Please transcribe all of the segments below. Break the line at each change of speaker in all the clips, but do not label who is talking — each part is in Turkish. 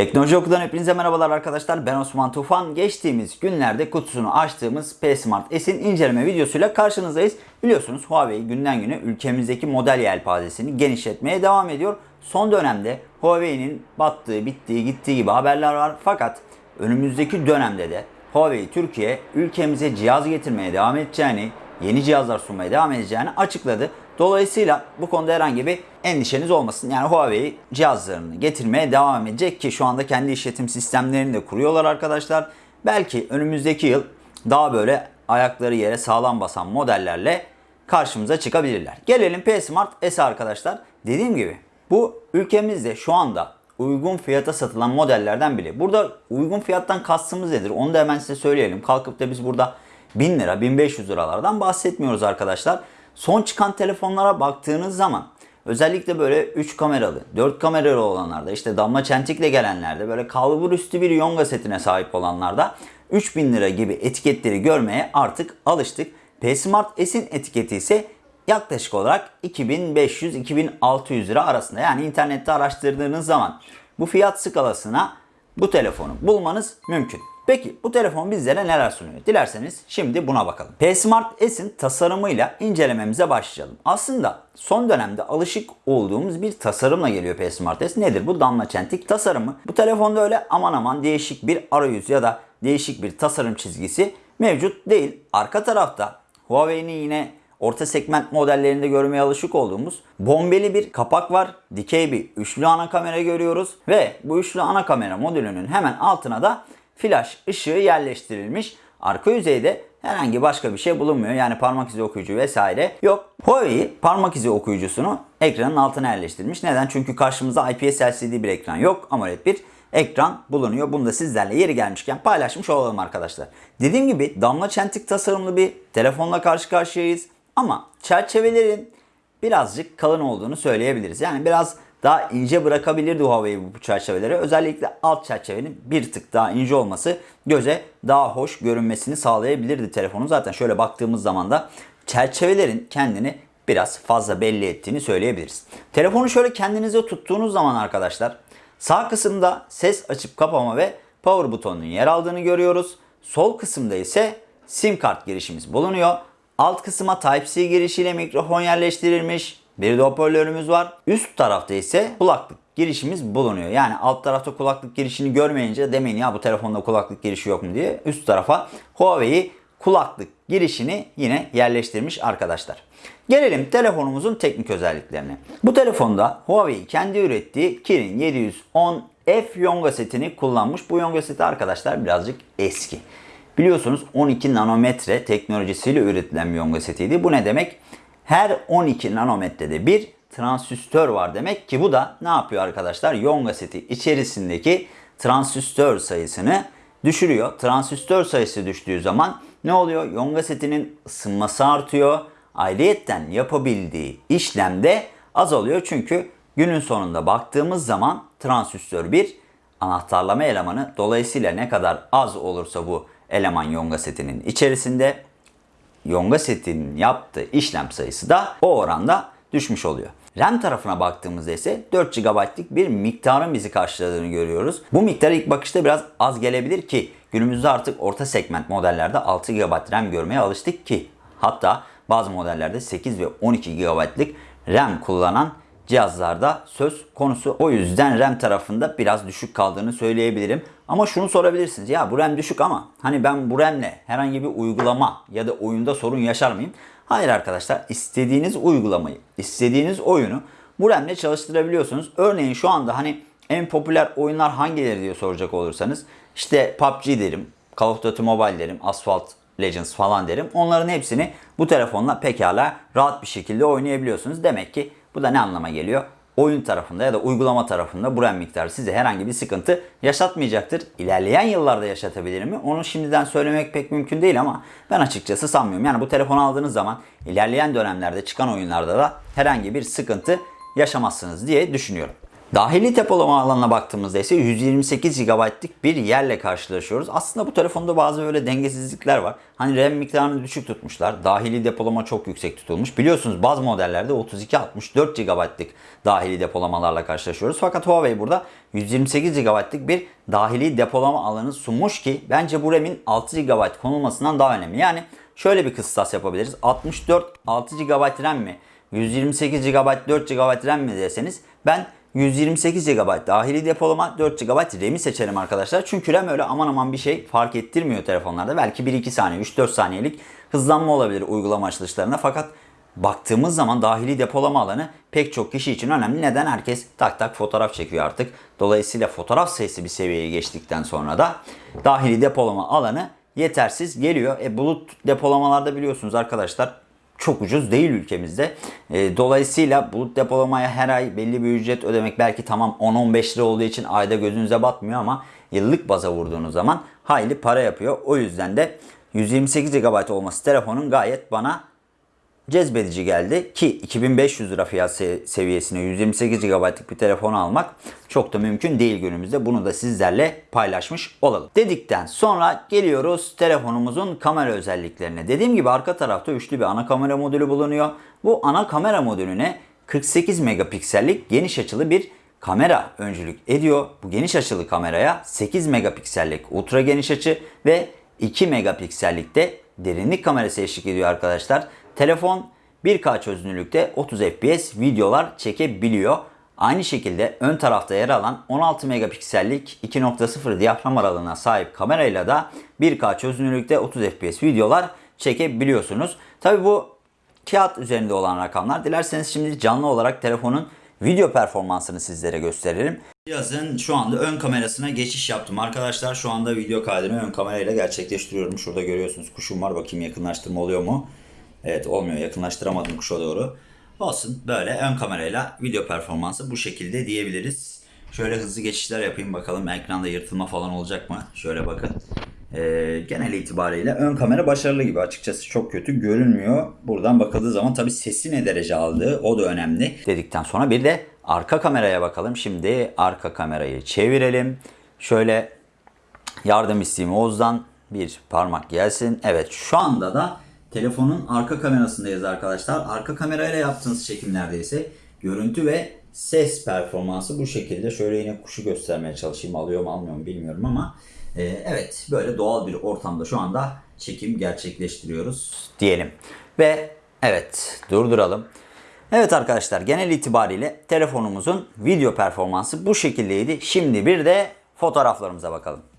Teknoloji Oku'dan hepinize merhabalar arkadaşlar. Ben Osman Tufan. Geçtiğimiz günlerde kutusunu açtığımız P Smart S'in inceleme videosuyla karşınızdayız. Biliyorsunuz Huawei günden güne ülkemizdeki model yelpazesini genişletmeye devam ediyor. Son dönemde Huawei'nin battığı, bittiği, gittiği gibi haberler var. Fakat önümüzdeki dönemde de Huawei Türkiye ülkemize cihaz getirmeye devam edeceğini, yeni cihazlar sunmaya devam edeceğini açıkladı. Dolayısıyla bu konuda herhangi bir endişeniz olmasın. Yani Huawei cihazlarını getirmeye devam edecek ki şu anda kendi işletim sistemlerini de kuruyorlar arkadaşlar. Belki önümüzdeki yıl daha böyle ayakları yere sağlam basan modellerle karşımıza çıkabilirler. Gelelim P Smart S arkadaşlar. Dediğim gibi bu ülkemizde şu anda uygun fiyata satılan modellerden biri. Burada uygun fiyattan kastımız nedir? Onu da hemen size söyleyelim. Kalkıp da biz burada 1000 lira, 1500 liralardan bahsetmiyoruz arkadaşlar. Son çıkan telefonlara baktığınız zaman özellikle böyle 3 kameralı, 4 kameralı olanlarda işte damla çentikle gelenlerde böyle kalbur üstü bir yonga setine sahip olanlarda 3000 lira gibi etiketleri görmeye artık alıştık. P Smart S'in etiketi ise yaklaşık olarak 2500-2600 lira arasında. Yani internette araştırdığınız zaman bu fiyat skalasına bu telefonu bulmanız mümkün. Peki bu telefon bizlere neler sunuyor? Dilerseniz şimdi buna bakalım. P Smart S'in tasarımıyla incelememize başlayalım. Aslında son dönemde alışık olduğumuz bir tasarımla geliyor P Smart S. Nedir bu? Damla çentik tasarımı. Bu telefonda öyle aman aman değişik bir arayüz ya da değişik bir tasarım çizgisi mevcut değil. Arka tarafta Huawei'nin yine orta segment modellerinde görmeye alışık olduğumuz bombeli bir kapak var. Dikey bir üçlü ana kamera görüyoruz ve bu üçlü ana kamera modülünün hemen altına da flash ışığı yerleştirilmiş. Arka yüzeyde herhangi başka bir şey bulunmuyor. Yani parmak izi okuyucu vesaire yok. Huawei parmak izi okuyucusunu ekranın altına yerleştirmiş. Neden? Çünkü karşımızda IPS LCD bir ekran yok. AMOLED bir ekran bulunuyor. Bunu da sizlerle yeri gelmişken paylaşmış olalım arkadaşlar. Dediğim gibi damla çentik tasarımlı bir telefonla karşı karşıyayız. Ama çerçevelerin birazcık kalın olduğunu söyleyebiliriz. Yani biraz daha ince bırakabilirdi Huawei bu çerçeveleri. Özellikle alt çerçevenin bir tık daha ince olması göze daha hoş görünmesini sağlayabilirdi telefonun. Zaten şöyle baktığımız zaman da çerçevelerin kendini biraz fazla belli ettiğini söyleyebiliriz. Telefonu şöyle kendinize tuttuğunuz zaman arkadaşlar sağ kısımda ses açıp kapama ve power butonunun yer aldığını görüyoruz. Sol kısımda ise sim kart girişimiz bulunuyor. Alt kısma Type-C girişiyle mikrofon yerleştirilmiş. Bir hoparlörümüz var. Üst tarafta ise kulaklık girişimiz bulunuyor. Yani alt tarafta kulaklık girişini görmeyince demeyin ya bu telefonda kulaklık girişi yok mu diye. Üst tarafa Huawei kulaklık girişini yine yerleştirmiş arkadaşlar. Gelelim telefonumuzun teknik özelliklerine. Bu telefonda Huawei kendi ürettiği Kirin 710 F yonga setini kullanmış. Bu yonga seti arkadaşlar birazcık eski. Biliyorsunuz 12 nanometre teknolojisiyle üretilen bir yonga setiydi. Bu ne demek? Her 12 nanometrede bir transistör var demek ki bu da ne yapıyor arkadaşlar? Yonga seti içerisindeki transistör sayısını düşürüyor. Transistör sayısı düştüğü zaman ne oluyor? Yonga setinin ısınması artıyor. Ayrıyetten yapabildiği işlemde azalıyor. Çünkü günün sonunda baktığımız zaman transistör bir anahtarlama elemanı. Dolayısıyla ne kadar az olursa bu eleman yonga setinin içerisinde yonga setinin yaptığı işlem sayısı da o oranda düşmüş oluyor. RAM tarafına baktığımızda ise 4 GB'lık bir miktarın bizi karşıladığını görüyoruz. Bu miktar ilk bakışta biraz az gelebilir ki günümüzde artık orta segment modellerde 6 GB RAM görmeye alıştık ki hatta bazı modellerde 8 ve 12 GB'lık RAM kullanan cihazlarda söz konusu. O yüzden RAM tarafında biraz düşük kaldığını söyleyebilirim. Ama şunu sorabilirsiniz. Ya bu RAM düşük ama hani ben bu RAM'le herhangi bir uygulama ya da oyunda sorun yaşar mıyım? Hayır arkadaşlar. istediğiniz uygulamayı, istediğiniz oyunu bu RAM'le çalıştırabiliyorsunuz. Örneğin şu anda hani en popüler oyunlar hangileri diye soracak olursanız işte PUBG derim, Call of Duty Mobile derim, Asphalt Legends falan derim. Onların hepsini bu telefonla pekala rahat bir şekilde oynayabiliyorsunuz. Demek ki bu da ne anlama geliyor? Oyun tarafında ya da uygulama tarafında bu RAM miktarı size herhangi bir sıkıntı yaşatmayacaktır. İlerleyen yıllarda yaşatabilir mi? Onu şimdiden söylemek pek mümkün değil ama ben açıkçası sanmıyorum. Yani bu telefonu aldığınız zaman ilerleyen dönemlerde çıkan oyunlarda da herhangi bir sıkıntı yaşamazsınız diye düşünüyorum. Dahili depolama alanına baktığımızda ise 128 GB'lık bir yerle karşılaşıyoruz. Aslında bu telefonda bazı böyle dengesizlikler var. Hani RAM miktarını düşük tutmuşlar. Dahili depolama çok yüksek tutulmuş. Biliyorsunuz bazı modellerde 32-64 GB'lık dahili depolamalarla karşılaşıyoruz. Fakat Huawei burada 128 GB'lık bir dahili depolama alanı sunmuş ki bence bu RAM'in 6 GB konulmasından daha önemli. Yani şöyle bir kıstas yapabiliriz. 64 6 GB RAM mi? 128 GB 4 GB RAM mi deseniz ben 128 GB dahili depolama 4 GB RAM'i seçerim arkadaşlar. Çünkü RAM öyle aman aman bir şey fark ettirmiyor telefonlarda. Belki 1-2 saniye 3-4 saniyelik hızlanma olabilir uygulama açılışlarında. Fakat baktığımız zaman dahili depolama alanı pek çok kişi için önemli. Neden? Herkes tak tak fotoğraf çekiyor artık. Dolayısıyla fotoğraf sayısı bir seviyeye geçtikten sonra da dahili depolama alanı yetersiz geliyor. E, bulut depolamalarda biliyorsunuz arkadaşlar çok ucuz değil ülkemizde. E, dolayısıyla bulut depolamaya her ay belli bir ücret ödemek belki tamam 10-15 lira olduğu için ayda gözünüze batmıyor ama yıllık baza vurduğunuz zaman hayli para yapıyor. O yüzden de 128 GB olması telefonun gayet bana cezbedici geldi ki 2500 lira fiyat se- seviyesine 128 GB'lık bir telefon almak çok da mümkün değil günümüzde. Bunu da sizlerle paylaşmış olalım. Dedikten sonra geliyoruz telefonumuzun kamera özelliklerine. Dediğim gibi arka tarafta üçlü bir ana kamera modülü bulunuyor. Bu ana kamera modülüne 48 megapiksellik geniş açılı bir kamera öncülük ediyor. Bu geniş açılı kameraya 8 megapiksellik ultra geniş açı ve 2 megapiksellik de derinlik kamerası eşlik ediyor arkadaşlar. Telefon 1K çözünürlükte 30 FPS videolar çekebiliyor. Aynı şekilde ön tarafta yer alan 16 megapiksellik 2.0 diyafram aralığına sahip kamerayla da 1K çözünürlükte 30 FPS videolar çekebiliyorsunuz. Tabi bu kağıt üzerinde olan rakamlar. Dilerseniz şimdi canlı olarak telefonun video performansını sizlere gösterelim. Cihazın şu anda ön kamerasına geçiş yaptım. Arkadaşlar şu anda video kaydını ön kamerayla gerçekleştiriyorum. Şurada görüyorsunuz kuşum var. Bakayım yakınlaştırma oluyor mu? Evet olmuyor. Yakınlaştıramadım kuşa doğru. Olsun. Böyle ön kamerayla video performansı bu şekilde diyebiliriz. Şöyle hızlı geçişler yapayım bakalım ekranda yırtılma falan olacak mı? Şöyle bakın. Ee, genel itibariyle ön kamera başarılı gibi. Açıkçası çok kötü görünmüyor. Buradan bakıldığı zaman tabii sesi ne derece aldığı o da önemli. Dedikten sonra bir de arka kameraya bakalım. Şimdi arka kamerayı çevirelim. Şöyle yardım isteyeyim Oğuz'dan. Bir parmak gelsin. Evet şu anda da telefonun arka kamerasındayız arkadaşlar. Arka kamerayla yaptığınız çekimlerde ise görüntü ve ses performansı bu şekilde. Şöyle yine kuşu göstermeye çalışayım. Alıyor mu almıyor mu bilmiyorum ama e, evet böyle doğal bir ortamda şu anda çekim gerçekleştiriyoruz diyelim. Ve evet durduralım. Evet arkadaşlar genel itibariyle telefonumuzun video performansı bu şekildeydi. Şimdi bir de fotoğraflarımıza bakalım.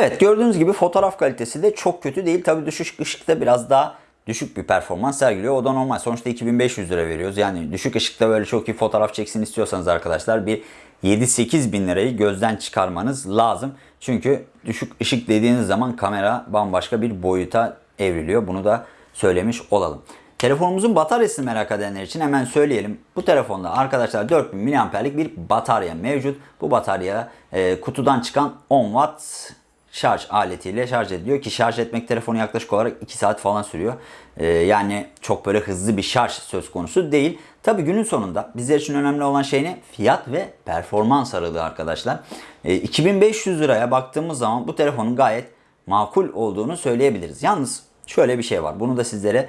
Evet gördüğünüz gibi fotoğraf kalitesi de çok kötü değil. Tabii düşük ışıkta biraz daha düşük bir performans sergiliyor. O da normal. Sonuçta 2500 lira veriyoruz. Yani düşük ışıkta böyle çok iyi fotoğraf çeksin istiyorsanız arkadaşlar bir 7-8 bin lirayı gözden çıkarmanız lazım. Çünkü düşük ışık dediğiniz zaman kamera bambaşka bir boyuta evriliyor. Bunu da söylemiş olalım. Telefonumuzun bataryasını merak edenler için hemen söyleyelim. Bu telefonda arkadaşlar 4000 mAh'lik bir batarya mevcut. Bu batarya e, kutudan çıkan 10 watt şarj aletiyle şarj ediliyor ki şarj etmek telefonu yaklaşık olarak 2 saat falan sürüyor. Ee, yani çok böyle hızlı bir şarj söz konusu değil. Tabi günün sonunda bizler için önemli olan şey ne? Fiyat ve performans aralığı arkadaşlar. Ee, 2500 liraya baktığımız zaman bu telefonun gayet makul olduğunu söyleyebiliriz. Yalnız şöyle bir şey var. Bunu da sizlere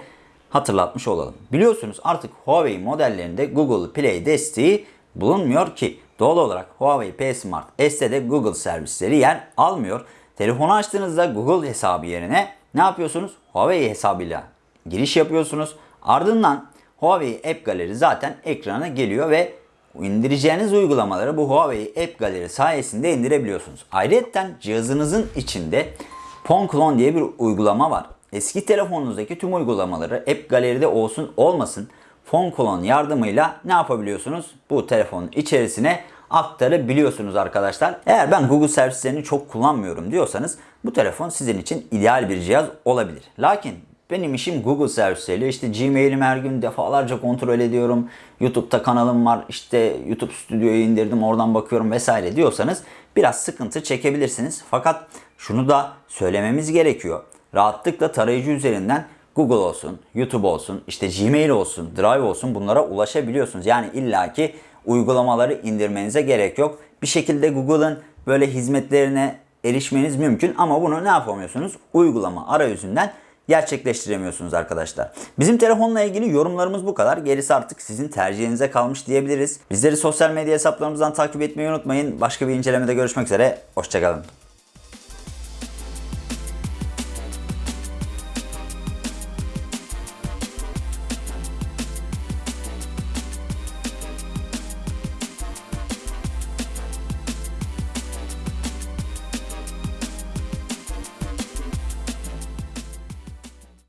hatırlatmış olalım. Biliyorsunuz artık Huawei modellerinde Google Play desteği bulunmuyor ki doğal olarak Huawei P Smart S'te de Google servisleri yer almıyor. Telefonu açtığınızda Google hesabı yerine ne yapıyorsunuz? Huawei hesabıyla giriş yapıyorsunuz. Ardından Huawei App Gallery zaten ekrana geliyor ve indireceğiniz uygulamaları bu Huawei App Gallery sayesinde indirebiliyorsunuz. Ayrıca cihazınızın içinde Phone Clone diye bir uygulama var. Eski telefonunuzdaki tüm uygulamaları App Gallery'de olsun olmasın Phone Clone yardımıyla ne yapabiliyorsunuz? Bu telefonun içerisine aktarabiliyorsunuz arkadaşlar. Eğer ben Google servislerini çok kullanmıyorum diyorsanız bu telefon sizin için ideal bir cihaz olabilir. Lakin benim işim Google servisleriyle işte Gmail'imi her gün defalarca kontrol ediyorum. YouTube'da kanalım var işte YouTube stüdyoyu indirdim oradan bakıyorum vesaire diyorsanız biraz sıkıntı çekebilirsiniz. Fakat şunu da söylememiz gerekiyor. Rahatlıkla tarayıcı üzerinden Google olsun, YouTube olsun, işte Gmail olsun, Drive olsun bunlara ulaşabiliyorsunuz. Yani illaki uygulamaları indirmenize gerek yok. Bir şekilde Google'ın böyle hizmetlerine erişmeniz mümkün ama bunu ne yapamıyorsunuz? Uygulama arayüzünden gerçekleştiremiyorsunuz arkadaşlar. Bizim telefonla ilgili yorumlarımız bu kadar. Gerisi artık sizin tercihinize kalmış diyebiliriz. Bizleri sosyal medya hesaplarımızdan takip etmeyi unutmayın. Başka bir incelemede görüşmek üzere. Hoşçakalın.